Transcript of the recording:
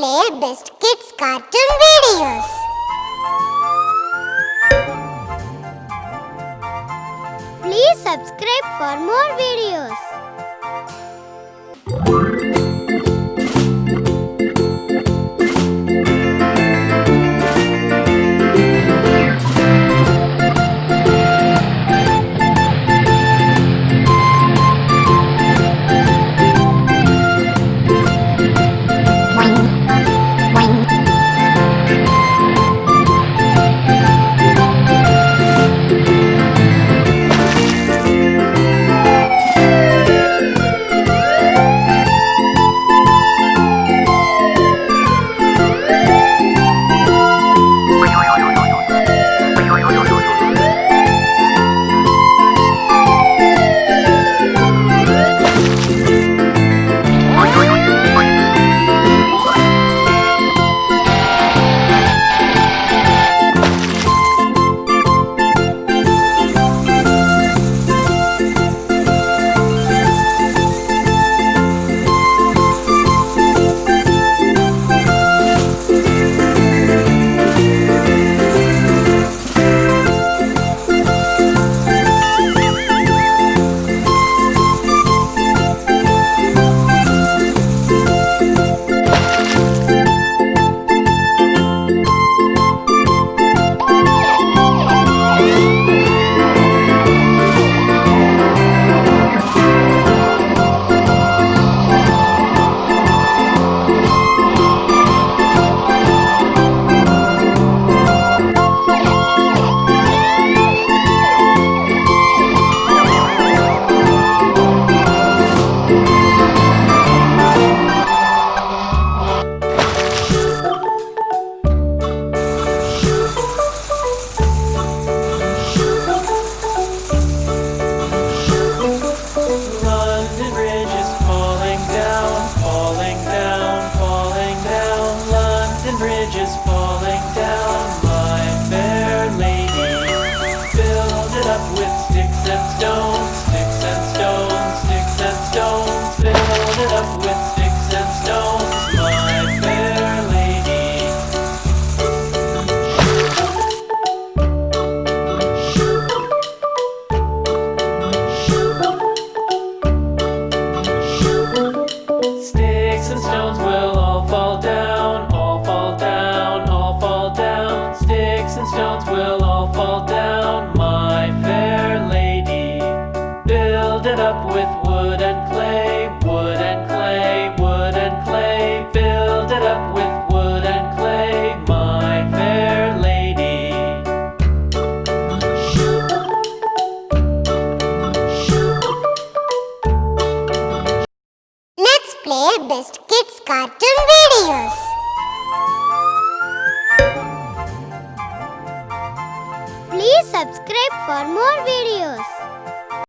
best kids cartoon videos. Please subscribe for more videos. With sticks and stones, my fair lady. Sticks and stones will all fall down, all fall down, all fall down, sticks and stones will all fall down, my fair lady. Build it up with wood and clay, wood and clay, wood and clay. Build it up with wood and clay, my fair lady. Let's play best kids cartoon videos. Please subscribe for more videos.